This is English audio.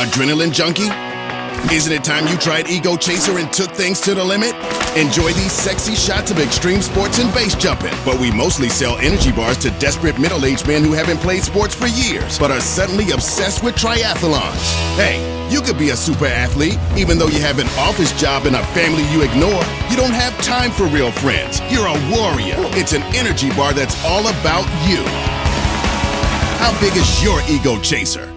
Adrenaline junkie? Isn't it time you tried Ego Chaser and took things to the limit? Enjoy these sexy shots of extreme sports and base jumping. But we mostly sell energy bars to desperate middle aged men who haven't played sports for years, but are suddenly obsessed with triathlons. Hey, you could be a super athlete, even though you have an office job and a family you ignore. You don't have time for real friends. You're a warrior. It's an energy bar that's all about you. How big is your ego chaser?